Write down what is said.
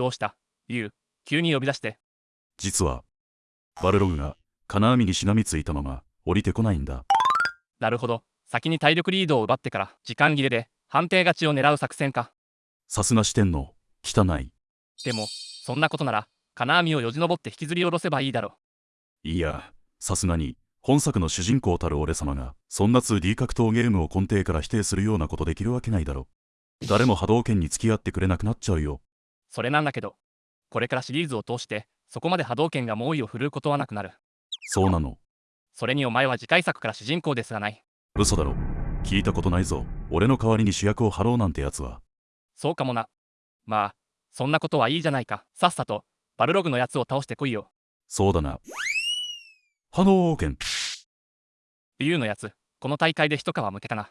どうした？ユウ、急に呼び出して。実は、バルログが金網にしがみついたまま降りてこないんだ。なるほど。先に体力リードを奪ってから時間切れで判定勝ちを狙う作戦か。さすが四天王、汚い。でも、そんなことなら、金網をよじ登って引きずり下ろせばいいだろ。いや、さすがに、本作の主人公たる俺様が、そんな 2D 格闘ゲームを根底から否定するようなことできるわけないだろ。誰も波動拳に付き合ってくれなくなっちゃうよ。それなんだけど、これからシリーズを通して、そこまで波動拳が猛威を振るうことはなくなる。そうなの。それにお前は次回作から主人公ですらない。嘘だろ。聞いたことないぞ。俺の代わりに主役を張ろうなんてやつは。そうかもな。まあ、そんなことはいいじゃないか。さっさと、バルログのやつを倒してこいよ。そうだな。波動拳。ユウのやつ、この大会で一皮むけたな。